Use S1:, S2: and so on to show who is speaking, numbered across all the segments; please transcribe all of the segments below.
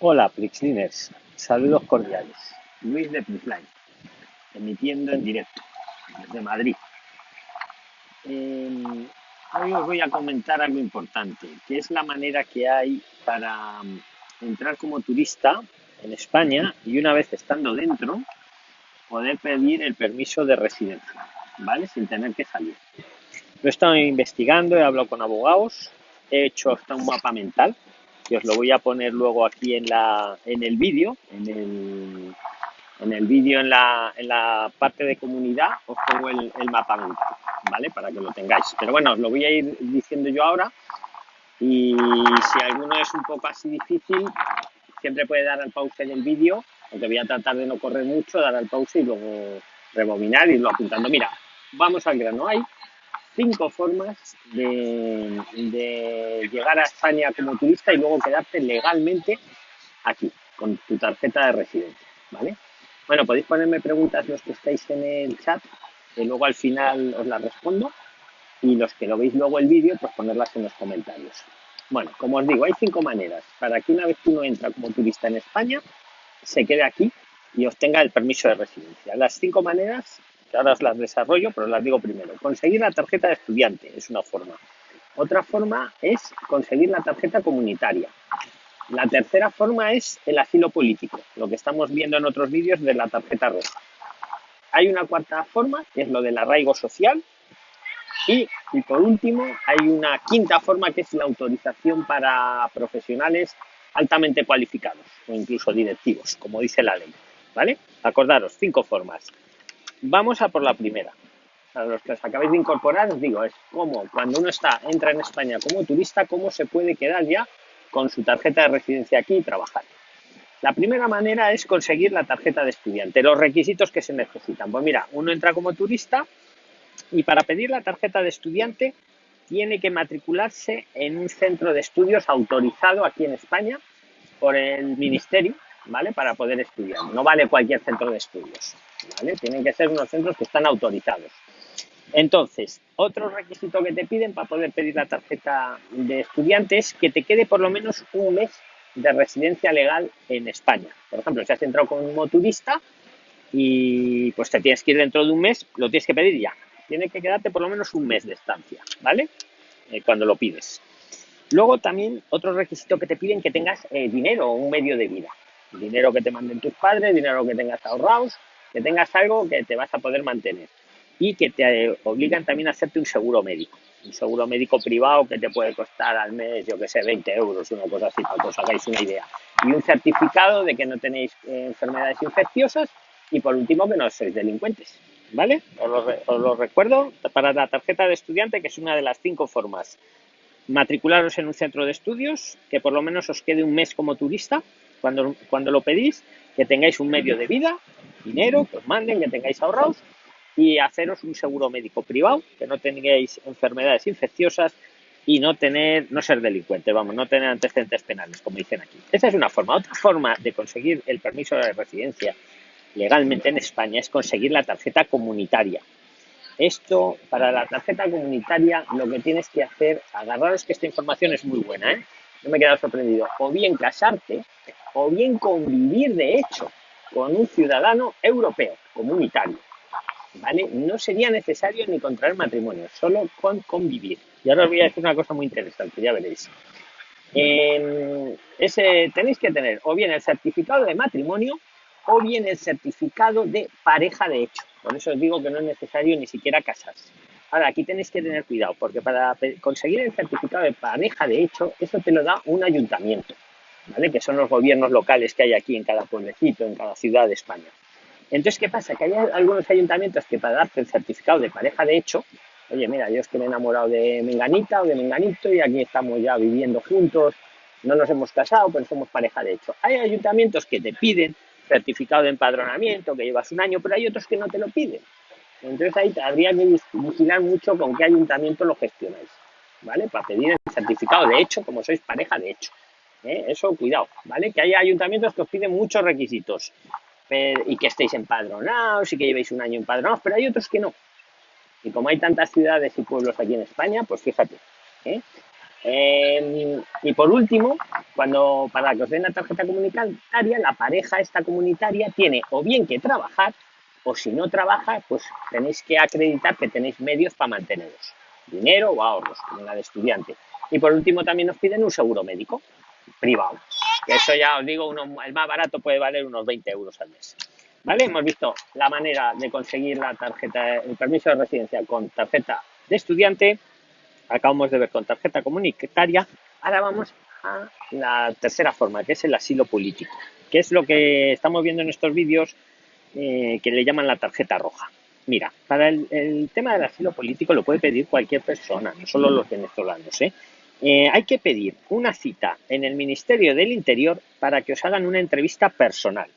S1: Hola, Prixliners. Saludos cordiales. Luis de Prixline, emitiendo en directo desde Madrid. Eh, hoy os voy a comentar algo importante, que es la manera que hay para mm, entrar como turista en España y una vez estando dentro, poder pedir el permiso de residencia, ¿vale? Sin tener que salir. Lo he estado investigando, he hablado con abogados, he hecho hasta un mapa mental que os lo voy a poner luego aquí en, la, en el vídeo, en el, en el vídeo en la, en la parte de comunidad os pongo el, mapa ¿vale? Para que lo tengáis. Pero bueno, os lo voy a ir diciendo yo ahora y si alguno es un poco así difícil, siempre puede dar al pause en el vídeo, aunque voy a tratar de no correr mucho, dar al pause y luego rebobinar y irlo apuntando. Mira, vamos al grano. Hay cinco formas de, llegar a España como turista y luego quedarte legalmente aquí, con tu tarjeta de residencia, ¿vale? Bueno, podéis ponerme preguntas los que estáis en el chat, que luego al final os las respondo, y los que lo veis luego el vídeo, pues ponerlas en los comentarios. Bueno, como os digo, hay cinco maneras para que una vez que uno entra como turista en España, se quede aquí y obtenga el permiso de residencia. Las cinco maneras ahora las desarrollo, pero las digo primero. Conseguir la tarjeta de estudiante es una forma. Otra forma es conseguir la tarjeta comunitaria. La tercera forma es el asilo político, lo que estamos viendo en otros vídeos de la tarjeta roja. Hay una cuarta forma, que es lo del arraigo social. Y, y por último, hay una quinta forma, que es la autorización para profesionales altamente cualificados o incluso directivos, como dice la ley. ¿Vale? Acordaros, cinco formas. Vamos a por la primera. A los que os acabáis de incorporar, os digo, es cómo cuando uno está, entra en España como turista, cómo se puede quedar ya con su tarjeta de residencia aquí y trabajar. La primera manera es conseguir la tarjeta de estudiante, los requisitos que se necesitan. Pues mira, uno entra como turista y para pedir la tarjeta de estudiante tiene que matricularse en un centro de estudios autorizado aquí en España por el ministerio, ¿vale? Para poder estudiar. No vale cualquier centro de estudios. Tienen que ser unos centros que están autorizados. Entonces, otro requisito que te piden para poder pedir la tarjeta de estudiante es que te quede por lo menos un mes de residencia legal en España. Por ejemplo, si has entrado como turista y pues te tienes que ir dentro de un mes, lo tienes que pedir ya. Tiene que quedarte por lo menos un mes de estancia, ¿vale? Eh, cuando lo pides. Luego también otro requisito que te piden que tengas eh, dinero o un medio de vida. Dinero que te manden tus padres, dinero que tengas ahorrados que tengas algo que te vas a poder mantener y que te obligan también a hacerte un seguro médico. Un seguro médico privado que te puede costar al mes, yo que sé, 20 euros, una cosa así, para que os hagáis una idea. Y un certificado de que no tenéis eh, enfermedades infecciosas y por último que no sois delincuentes. ¿Vale? Os lo, os lo recuerdo para la tarjeta de estudiante, que es una de las cinco formas. Matricularos en un centro de estudios, que por lo menos os quede un mes como turista cuando, cuando lo pedís, que tengáis un medio de vida dinero que os manden, que tengáis ahorrados y haceros un seguro médico privado, que no tengáis enfermedades infecciosas y no tener, no ser delincuente, vamos, no tener antecedentes penales, como dicen aquí. Esa es una forma. Otra forma de conseguir el permiso de residencia legalmente en España es conseguir la tarjeta comunitaria. Esto, para la tarjeta comunitaria, lo que tienes que hacer, agarraros que esta información es muy buena, ¿eh? Me he quedado sorprendido. O bien casarte, o bien convivir de hecho con un ciudadano europeo, comunitario. ¿Vale? No sería necesario ni contraer matrimonio, solo con convivir. Y ahora os voy a decir una cosa muy interesante, ya veréis. ese, tenéis que tener o bien el certificado de matrimonio o bien el certificado de pareja de hecho. Por eso os digo que no es necesario ni siquiera casarse. Ahora, aquí tenéis que tener cuidado, porque para conseguir el certificado de pareja de hecho, eso te lo da un ayuntamiento que son los gobiernos locales que hay aquí en cada pueblecito, en cada ciudad de España. Entonces, ¿qué pasa? Que hay algunos ayuntamientos que para darte el certificado de pareja de hecho, oye, mira, yo es que me he enamorado de Menganita o de Menganito y aquí estamos ya viviendo juntos, no nos hemos casado, pero somos pareja de hecho. Hay ayuntamientos que te piden certificado de empadronamiento, que llevas un año, pero hay otros que no te lo piden. Entonces ahí habría que vigilar mucho con qué ayuntamiento lo gestionáis, ¿vale? Para pedir el certificado de hecho, como sois pareja de hecho. ¿Eh? Eso, cuidado, ¿vale? Que hay ayuntamientos que os piden muchos requisitos y que estéis empadronados y que llevéis un año empadronados, pero hay otros que no. Y como hay tantas ciudades y pueblos aquí en España, pues fíjate. ¿eh? Em, y por último, cuando para que os den la tarjeta comunitaria, la pareja esta comunitaria tiene o bien que trabajar, o si no trabaja, pues tenéis que acreditar que tenéis medios para manteneros, dinero o ahorros, como la de estudiante. Y por último también nos piden un seguro médico privado, eso ya os digo, uno, el más barato puede valer unos 20 euros al mes. ¿Vale? Hemos visto la manera de conseguir la tarjeta, el permiso de residencia con tarjeta de estudiante, acabamos de ver con tarjeta comunitaria, ahora vamos a la tercera forma, que es el asilo político, que es lo que estamos viendo en estos vídeos eh, que le llaman la tarjeta roja. Mira, para el, tema del asilo político lo puede pedir cualquier persona, no solo los venezolanos. ¿eh? Eh, hay que pedir una cita en el Ministerio del Interior para que os hagan una entrevista personal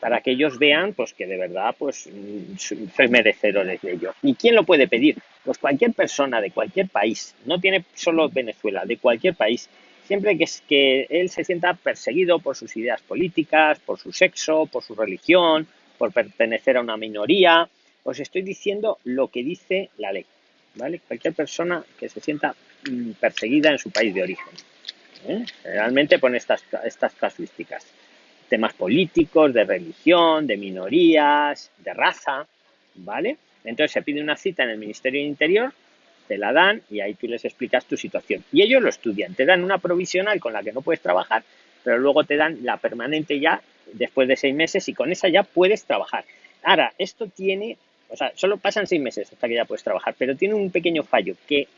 S1: para que ellos vean pues que de verdad pues mm, sois merecedores de ello. ¿Y quién lo puede pedir? Pues cualquier persona de cualquier país, no tiene solo Venezuela, de cualquier país, siempre que, es, que él se sienta perseguido por sus ideas políticas, por su sexo, por su religión, por pertenecer a una minoría. Os estoy diciendo lo que dice la ley, ¿vale? Cualquier persona que se sienta perseguida en su país de origen. ¿eh? Realmente pone estas, estas casuísticas temas políticos, de religión, de minorías, de raza, ¿vale? Entonces se pide una cita en el Ministerio de Interior, te la dan y ahí tú les explicas tu situación. Y ellos lo estudian, te dan una provisional con la que no puedes trabajar, pero luego te dan la permanente ya después de seis meses y con esa ya puedes trabajar. Ahora, esto tiene, o sea, solo pasan seis meses hasta que ya puedes trabajar, pero tiene un pequeño fallo que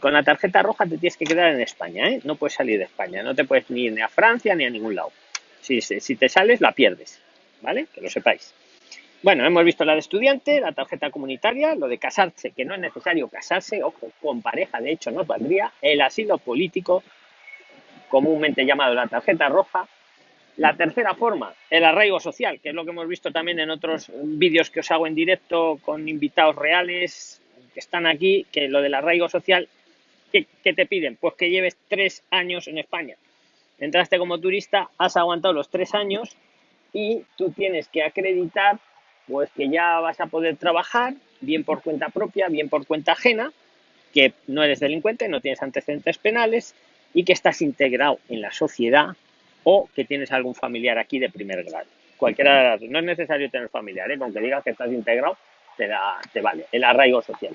S1: con la tarjeta roja te tienes que quedar en España, ¿eh? No puedes salir de España, no te puedes ni ir a Francia ni a ningún lado. Si, si te sales, la pierdes, ¿vale? Que lo sepáis. Bueno, hemos visto la de estudiante, la tarjeta comunitaria, lo de casarse, que no es necesario casarse, ojo, con pareja, de hecho, no valdría, el asilo político, comúnmente llamado la tarjeta roja. La tercera forma, el arraigo social, que es lo que hemos visto también en otros vídeos que os hago en directo con invitados reales que están aquí, que lo del arraigo social, ¿qué, te piden? Pues que lleves tres años en España entraste como turista, has aguantado los tres años y tú tienes que acreditar pues que ya vas a poder trabajar bien por cuenta propia, bien por cuenta ajena, que no eres delincuente, no tienes antecedentes penales y que estás integrado en la sociedad o que tienes algún familiar aquí de primer grado. Cualquiera de las No es necesario tener familiar, ¿eh? digas que estás integrado, te, da, te vale. El arraigo social.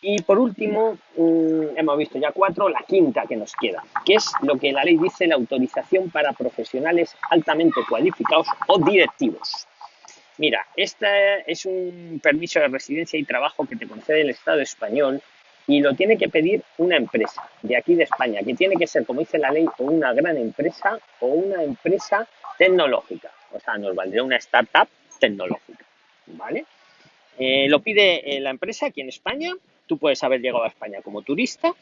S1: Y por último, mm, hemos visto ya cuatro, la quinta que nos queda, que es lo que la ley dice, la autorización para profesionales altamente cualificados o directivos. Mira, este es un permiso de residencia y trabajo que te concede el Estado español y lo tiene que pedir una empresa de aquí de España, que tiene que ser, como dice la ley, o una gran empresa o una empresa tecnológica. O sea, nos valdría una startup tecnológica, ¿vale? Eh, lo pide eh, la empresa aquí en España Tú puedes haber llegado a España como turista.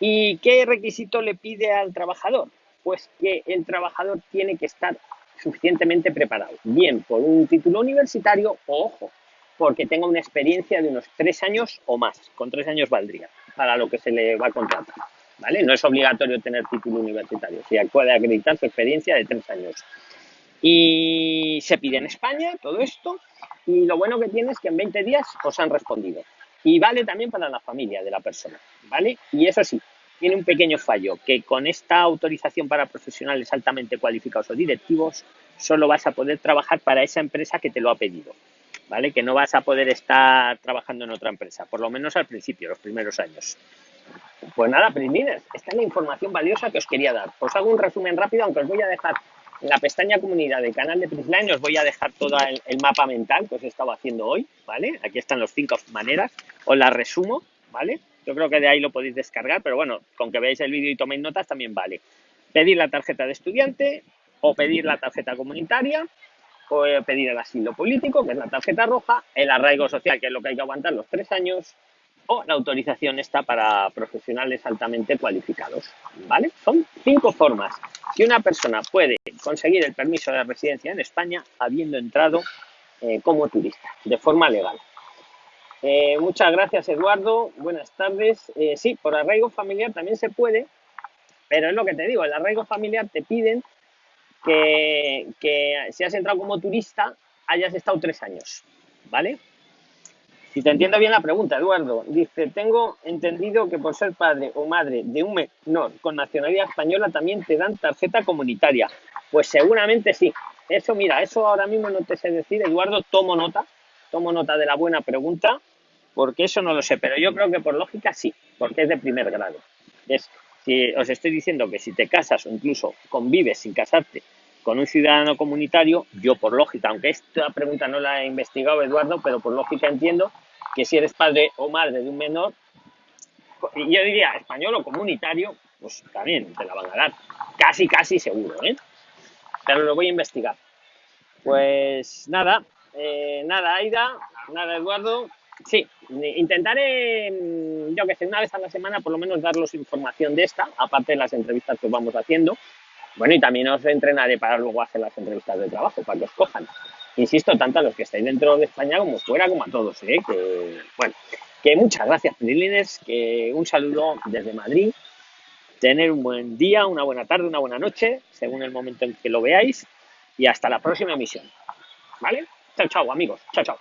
S1: ¿Y qué requisito le pide al trabajador? Pues que el trabajador tiene que estar suficientemente preparado, bien por un título universitario o, ojo, porque tenga una experiencia de unos tres años o más. Con tres años valdría para lo que se le va a contratar. ¿Vale? No es obligatorio tener título universitario, si puede acreditar su experiencia de tres años. Y se pide en España todo esto, y lo bueno que tiene es que en 20 días os han respondido. Y vale también para la familia de la persona, ¿vale? Y eso sí, tiene un pequeño fallo, que con esta autorización para profesionales altamente cualificados o directivos, solo vas a poder trabajar para esa empresa que te lo ha pedido, ¿vale? Que no vas a poder estar trabajando en otra empresa, por lo menos al principio, los primeros años. Pues nada, Prisliners, esta es la información valiosa que os quería dar. Os hago un resumen rápido, aunque os voy a dejar en la pestaña comunidad del canal de Prisline os voy a dejar todo el, mapa mental que os he estado haciendo hoy, ¿vale? Aquí están las cinco maneras, os las resumo, ¿vale? Yo creo que de ahí lo podéis descargar, pero bueno, con que veáis el vídeo y toméis notas también vale. Pedir la tarjeta de estudiante o pedir la tarjeta comunitaria o pedir el asilo político, que es la tarjeta roja, el arraigo social, que es lo que hay que aguantar los tres años, o la autorización está para profesionales altamente cualificados, ¿vale? Son cinco formas que una persona puede conseguir el permiso de residencia en España habiendo entrado eh, como turista, de forma legal. Eh, muchas gracias, Eduardo. Buenas tardes. Eh, sí, por arraigo familiar también se puede, pero es lo que te digo, el arraigo familiar te piden que, que si has entrado como turista hayas estado tres años, ¿vale? Si te entiendo bien la pregunta, Eduardo, dice, tengo entendido que por ser padre o madre de un menor con nacionalidad española también te dan tarjeta comunitaria. Pues seguramente sí. Eso, mira, eso ahora mismo no te sé decir, Eduardo, tomo nota, tomo nota de la buena pregunta, porque eso no lo sé, pero yo creo que por lógica sí, porque es de primer grado. Es, si os estoy diciendo que si te casas o incluso convives sin casarte con un ciudadano comunitario, yo por lógica, aunque esta pregunta no la he investigado Eduardo, pero por lógica entiendo que si eres padre o madre de un menor, yo diría español o comunitario, pues también te la van a dar. Casi, casi seguro, ¿eh? Pero lo voy a investigar. Pues nada, eh, nada, Aida, nada, Eduardo. Sí, intentaré, yo que sé, una vez a la semana por lo menos daros información de esta, aparte de las entrevistas que os vamos haciendo. Bueno, y también os entrenaré para luego hacer las entrevistas de trabajo, para que os cojan. Insisto, tanto a los que estáis dentro de España como fuera, como a todos, ¿eh? Que, bueno, que muchas gracias, Prilines, que un saludo desde Madrid. Tener un buen día, una buena tarde, una buena noche, según el momento en que lo veáis. Y hasta la próxima emisión. ¿Vale? Chao, chao, amigos. Chao, chao.